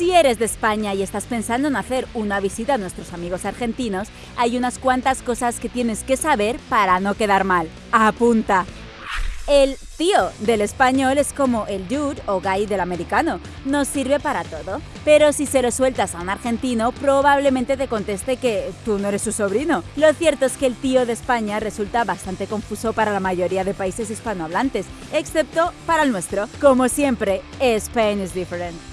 Si eres de España y estás pensando en hacer una visita a nuestros amigos argentinos, hay unas cuantas cosas que tienes que saber para no quedar mal. Apunta. El tío del español es como el dude o guy del americano. Nos sirve para todo. Pero si se lo sueltas a un argentino, probablemente te conteste que tú no eres su sobrino. Lo cierto es que el tío de España resulta bastante confuso para la mayoría de países hispanohablantes, excepto para el nuestro. Como siempre, Spain is different.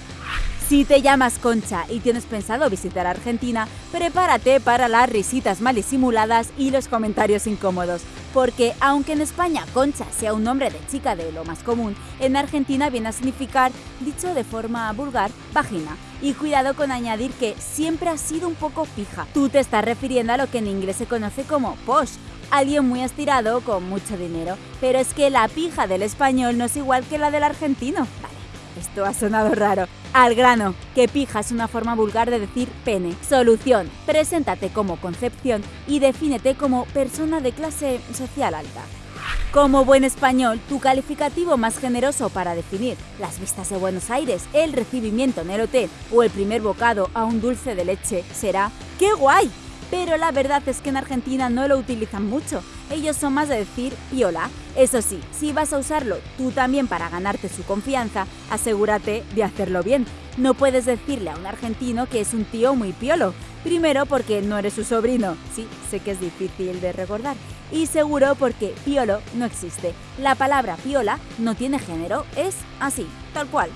Si te llamas Concha y tienes pensado visitar Argentina, prepárate para las risitas mal disimuladas y los comentarios incómodos, porque aunque en España Concha sea un nombre de chica de lo más común, en Argentina viene a significar, dicho de forma vulgar, vagina. Y cuidado con añadir que siempre ha sido un poco fija. Tú te estás refiriendo a lo que en inglés se conoce como posh, alguien muy estirado con mucho dinero. Pero es que la pija del español no es igual que la del argentino. Esto ha sonado raro. Al grano, que pija es una forma vulgar de decir pene. Solución, preséntate como Concepción y defínete como persona de clase social alta. Como buen español, tu calificativo más generoso para definir las vistas de Buenos Aires, el recibimiento en el hotel o el primer bocado a un dulce de leche será ¡Qué guay! Pero la verdad es que en Argentina no lo utilizan mucho. Ellos son más de decir piola. Eso sí, si vas a usarlo tú también para ganarte su confianza, asegúrate de hacerlo bien. No puedes decirle a un argentino que es un tío muy piolo. Primero porque no eres su sobrino, sí, sé que es difícil de recordar. Y seguro porque piolo no existe. La palabra piola no tiene género, es así, tal cual.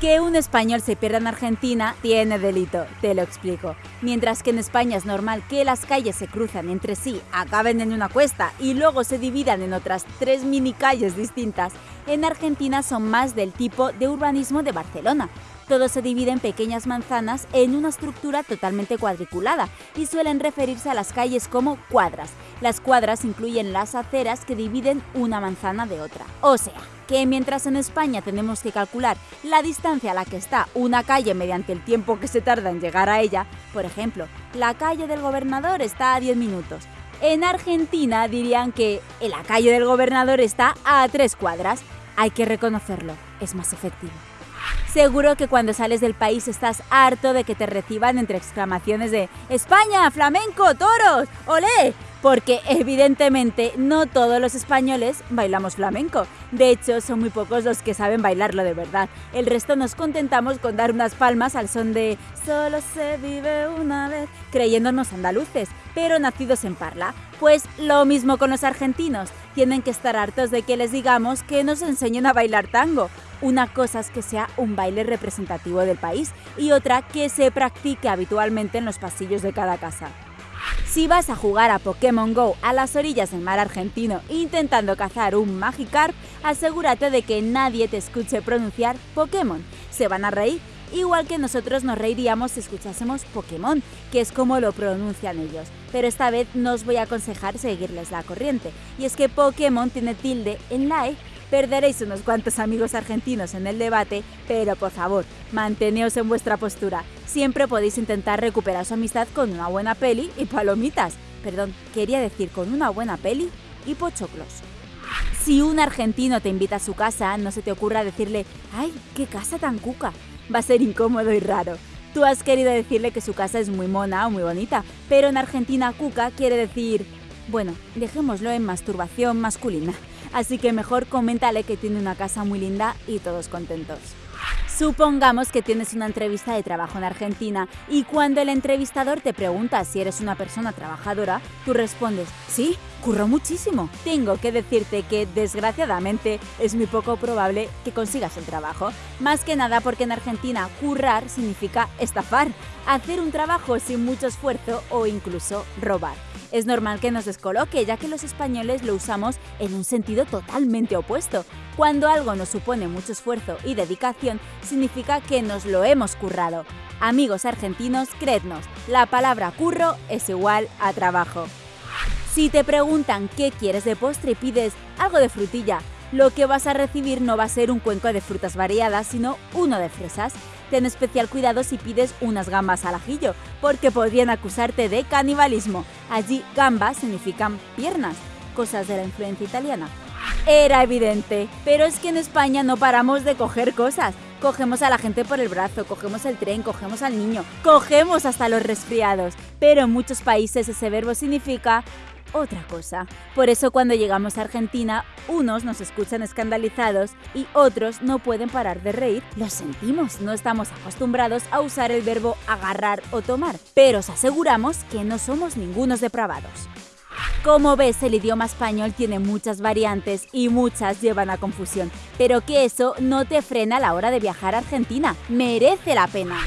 Que un español se pierda en Argentina tiene delito, te lo explico. Mientras que en España es normal que las calles se cruzan entre sí, acaben en una cuesta y luego se dividan en otras tres mini calles distintas, en Argentina son más del tipo de urbanismo de Barcelona. Todo se divide en pequeñas manzanas en una estructura totalmente cuadriculada y suelen referirse a las calles como cuadras. Las cuadras incluyen las aceras que dividen una manzana de otra. O sea, que mientras en España tenemos que calcular la distancia a la que está una calle mediante el tiempo que se tarda en llegar a ella, por ejemplo, la calle del gobernador está a 10 minutos. En Argentina dirían que la calle del gobernador está a 3 cuadras. Hay que reconocerlo, es más efectivo. Seguro que cuando sales del país estás harto de que te reciban entre exclamaciones de España, flamenco, toros, olé, porque evidentemente no todos los españoles bailamos flamenco. De hecho, son muy pocos los que saben bailarlo de verdad. El resto nos contentamos con dar unas palmas al son de Solo se vive una vez, creyéndonos andaluces, pero nacidos en Parla. Pues lo mismo con los argentinos. Tienen que estar hartos de que les digamos que nos enseñen a bailar tango. Una cosa es que sea un baile representativo del país y otra que se practique habitualmente en los pasillos de cada casa. Si vas a jugar a Pokémon Go a las orillas del mar argentino intentando cazar un Magikarp, asegúrate de que nadie te escuche pronunciar Pokémon. Se van a reír, igual que nosotros nos reiríamos si escuchásemos Pokémon, que es como lo pronuncian ellos. Pero esta vez no os voy a aconsejar seguirles la corriente, y es que Pokémon tiene tilde en la E Perderéis unos cuantos amigos argentinos en el debate, pero por favor, manteneos en vuestra postura. Siempre podéis intentar recuperar su amistad con una buena peli y palomitas. Perdón, quería decir con una buena peli y pochoclos. Si un argentino te invita a su casa, no se te ocurra decirle, ¡ay, qué casa tan cuca! Va a ser incómodo y raro. Tú has querido decirle que su casa es muy mona o muy bonita, pero en Argentina cuca quiere decir, bueno, dejémoslo en masturbación masculina así que mejor coméntale que tiene una casa muy linda y todos contentos. Supongamos que tienes una entrevista de trabajo en Argentina y cuando el entrevistador te pregunta si eres una persona trabajadora, tú respondes, sí, curro muchísimo. Tengo que decirte que desgraciadamente es muy poco probable que consigas el trabajo. Más que nada porque en Argentina currar significa estafar, hacer un trabajo sin mucho esfuerzo o incluso robar es normal que nos descoloque, ya que los españoles lo usamos en un sentido totalmente opuesto. Cuando algo nos supone mucho esfuerzo y dedicación, significa que nos lo hemos currado. Amigos argentinos, creednos, la palabra curro es igual a trabajo. Si te preguntan qué quieres de postre y pides algo de frutilla, lo que vas a recibir no va a ser un cuenco de frutas variadas, sino uno de fresas. Ten especial cuidado si pides unas gambas al ajillo, porque podrían acusarte de canibalismo. Allí gambas significan piernas, cosas de la influencia italiana. Era evidente, pero es que en España no paramos de coger cosas. Cogemos a la gente por el brazo, cogemos el tren, cogemos al niño, cogemos hasta los resfriados. Pero en muchos países ese verbo significa otra cosa. Por eso cuando llegamos a Argentina, unos nos escuchan escandalizados y otros no pueden parar de reír. Lo sentimos, no estamos acostumbrados a usar el verbo agarrar o tomar, pero os aseguramos que no somos ningunos depravados. Como ves, el idioma español tiene muchas variantes y muchas llevan a confusión, pero que eso no te frena a la hora de viajar a Argentina. Merece la pena.